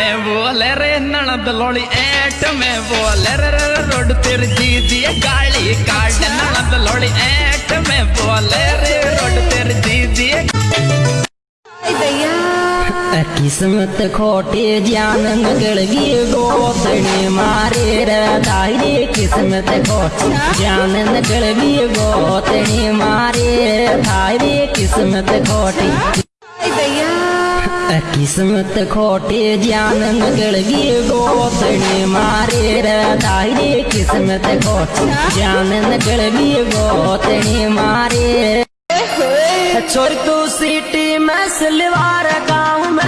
में बोले रे नणद लोड़ी एट में बोले रे रोड तेरे दीदी गाड़ी काट नणद लोड़ी एट में बोले रे रोड तेरे दीदी किस्मत खोटे जान गड़गी गोतने मारे रे दाहिरे किस्मत खोटे जान गड़गी गोतने मारे दाहिरे किस्मत खोटे किस्मत खोटे ज्ञान गड़गी गोतने मारे रे किस्मत खोटे ज्ञान गड़गी गोतने मारे। छोड़ तू सिटी में सिलवार गाँव में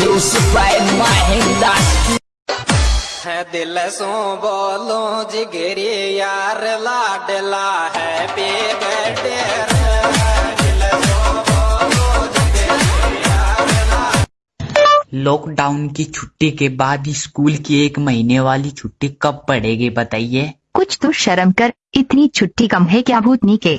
By my industry है दिल सो बोलो जिगरी यार लाडला है बेगटे लॉकडाउन की छुट्टी के बाद स्कूल की एक महीने वाली छुट्टी कब पड़ेगी बताइए? कुछ तो शर्म कर इतनी छुट्टी कम है क्या भूतनी के?